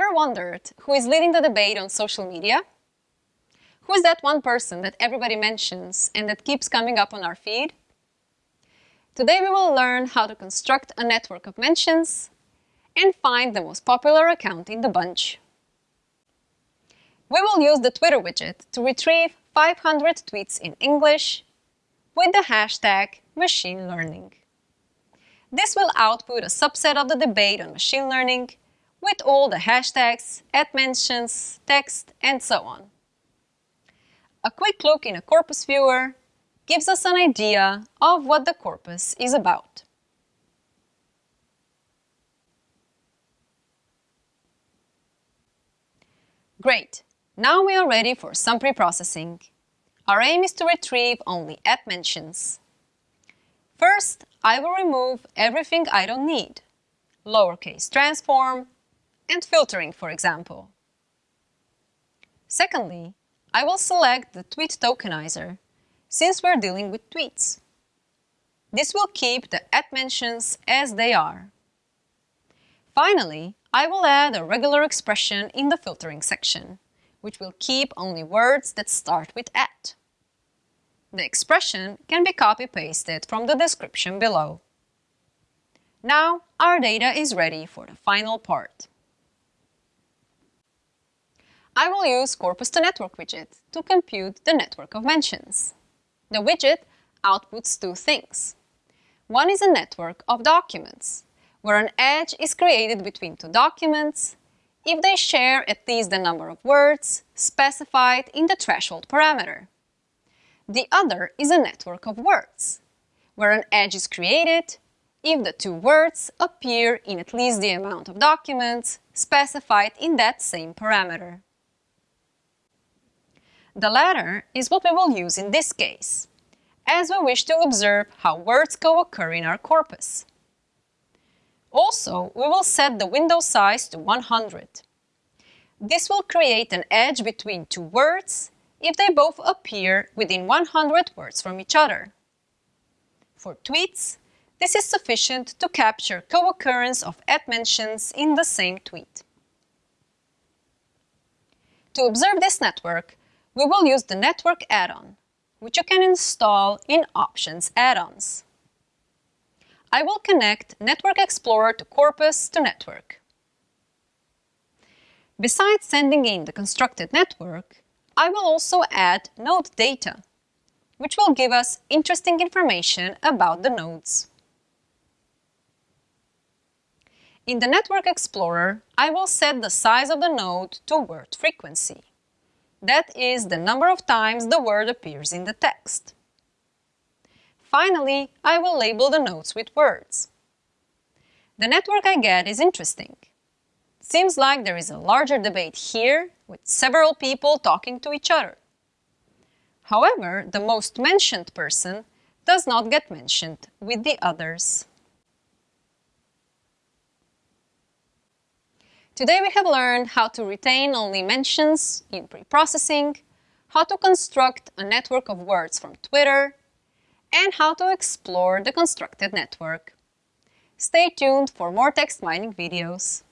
Ever wondered who is leading the debate on social media? Who is that one person that everybody mentions and that keeps coming up on our feed? Today we will learn how to construct a network of mentions and find the most popular account in the bunch. We will use the Twitter widget to retrieve 500 tweets in English with the hashtag machine learning. This will output a subset of the debate on machine learning with all the hashtags, at mentions, text, and so on. A quick look in a corpus viewer gives us an idea of what the corpus is about. Great! Now we are ready for some pre-processing. Our aim is to retrieve only at mentions. First, I will remove everything I don't need, lowercase transform, and filtering, for example. Secondly, I will select the tweet tokenizer, since we're dealing with tweets. This will keep the at mentions as they are. Finally, I will add a regular expression in the filtering section, which will keep only words that start with at. The expression can be copy-pasted from the description below. Now our data is ready for the final part. I will use Corpus to Network widget to compute the network of mentions. The widget outputs two things. One is a network of documents, where an edge is created between two documents if they share at least the number of words specified in the threshold parameter. The other is a network of words, where an edge is created if the two words appear in at least the amount of documents specified in that same parameter. The latter is what we will use in this case, as we wish to observe how words co-occur in our corpus. Also, we will set the window size to 100. This will create an edge between two words if they both appear within 100 words from each other. For tweets, this is sufficient to capture co-occurrence of at mentions in the same tweet. To observe this network, we will use the Network add-on, which you can install in Options add-ons. I will connect Network Explorer to Corpus to Network. Besides sending in the constructed network, I will also add node data, which will give us interesting information about the nodes. In the Network Explorer, I will set the size of the node to word frequency. That is the number of times the word appears in the text. Finally, I will label the nodes with words. The network I get is interesting. Seems like there is a larger debate here with several people talking to each other. However, the most mentioned person does not get mentioned with the others. Today we have learned how to retain only mentions in pre-processing, how to construct a network of words from Twitter, and how to explore the constructed network. Stay tuned for more text mining videos.